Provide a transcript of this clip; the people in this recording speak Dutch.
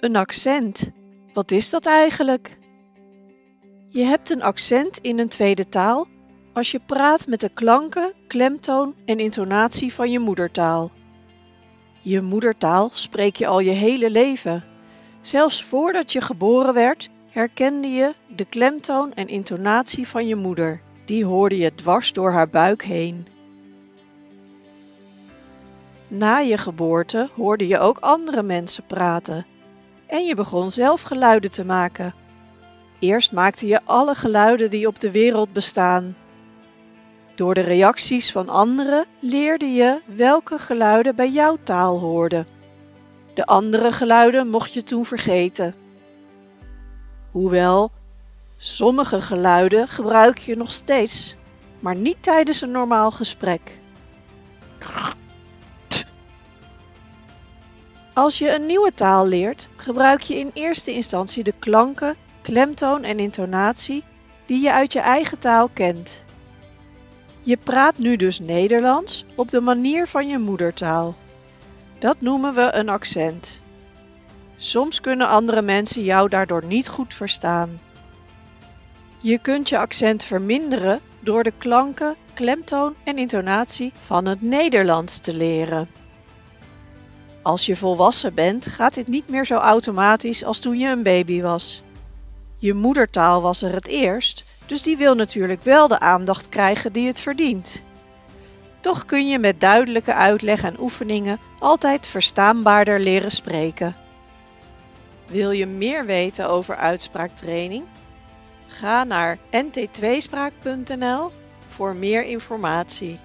Een accent. Wat is dat eigenlijk? Je hebt een accent in een tweede taal als je praat met de klanken, klemtoon en intonatie van je moedertaal. Je moedertaal spreek je al je hele leven. Zelfs voordat je geboren werd, herkende je de klemtoon en intonatie van je moeder. Die hoorde je dwars door haar buik heen. Na je geboorte hoorde je ook andere mensen praten en je begon zelf geluiden te maken. Eerst maakte je alle geluiden die op de wereld bestaan. Door de reacties van anderen leerde je welke geluiden bij jouw taal hoorden. De andere geluiden mocht je toen vergeten. Hoewel, sommige geluiden gebruik je nog steeds, maar niet tijdens een normaal gesprek. Als je een nieuwe taal leert, gebruik je in eerste instantie de klanken, klemtoon en intonatie die je uit je eigen taal kent. Je praat nu dus Nederlands op de manier van je moedertaal. Dat noemen we een accent. Soms kunnen andere mensen jou daardoor niet goed verstaan. Je kunt je accent verminderen door de klanken, klemtoon en intonatie van het Nederlands te leren. Als je volwassen bent, gaat dit niet meer zo automatisch als toen je een baby was. Je moedertaal was er het eerst, dus die wil natuurlijk wel de aandacht krijgen die het verdient. Toch kun je met duidelijke uitleg en oefeningen altijd verstaanbaarder leren spreken. Wil je meer weten over uitspraaktraining? Ga naar nt2spraak.nl voor meer informatie.